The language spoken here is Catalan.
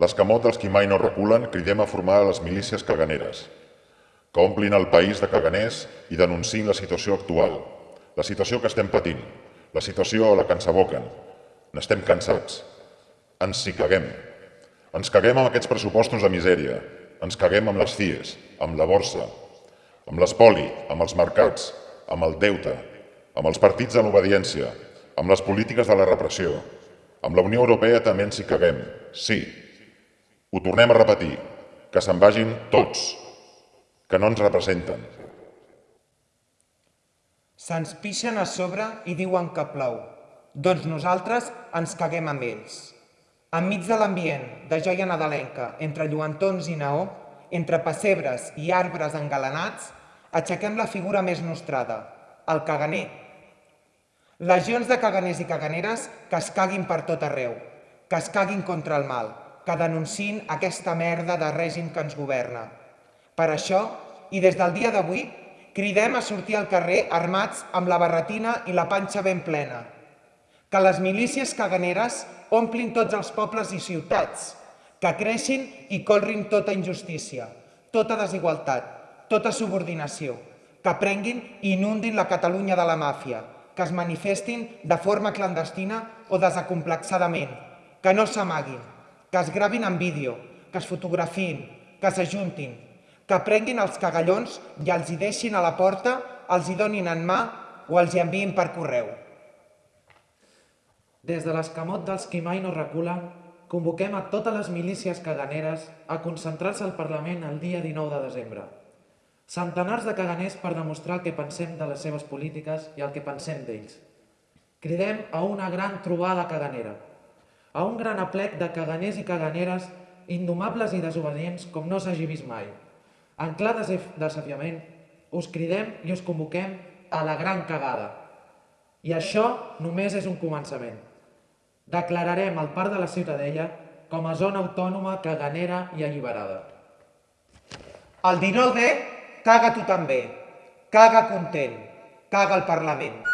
L'escamot dels qui mai no reculen cridem a formar les milícies caganeres, que omplin el país de caganers i denunciïn la situació actual, la situació que estem patint, la situació a la que ens aboquen. N'estem cansats. Ens hi caguem. Ens caguem amb aquests pressupostos de misèria. Ens caguem amb les CIES, amb la borsa, amb l'espoli, amb els mercats, amb el deute, amb els partits de l'obediència, amb les polítiques de la repressió. Amb la Unió Europea també ens hi caguem. Sí, ho tornem a repetir, que se'n vagin tots, que no ens representen. Se'ns pixen a sobre i diuen que plou. Doncs nosaltres ens caguem amb ells. Enmig de l'ambient de joia nadalenca, entre lluentons i naó, entre pessebres i arbres engalanats, aixequem la figura més nostrada, el caganer. Legions de caganers i caganeres que es caguin per tot arreu, que es caguin contra el mal, que denunciïn aquesta merda de règim que ens governa. Per això, i des del dia d'avui, cridem a sortir al carrer armats amb la barretina i la panxa ben plena. Que les milícies caganeres omplin tots els pobles i ciutats, que creixin i colrin tota injustícia, tota desigualtat, tota subordinació, que prenguin i inundin la Catalunya de la màfia, que es manifestin de forma clandestina o desacomplexadament, que no s'amaguin, que es gravin en vídeo, que es fotografin, que s'ajuntin, que prenguin els cagallons i els hi deixin a la porta, els hi donin en mà o els hi enviïn per correu. Des de l'escamot dels qui mai no reculen, convoquem a totes les milícies caganeres a concentrar-se al Parlament el dia 19 de desembre. Centenars de caganers per demostrar el que pensem de les seves polítiques i el que pensem d'ells. Cridem a una gran trobada caganera a un gran aplec de caganers i caganeres indomables i desobedients com no s'hagi vist mai. En clar desafiament, us cridem i us convoquem a la gran cagada. I això només és un començament. Declararem el Parc de la Ciutadella com a zona autònoma, caganera i alliberada. El 19D, caga tu també. Caga content. Caga el Parlament.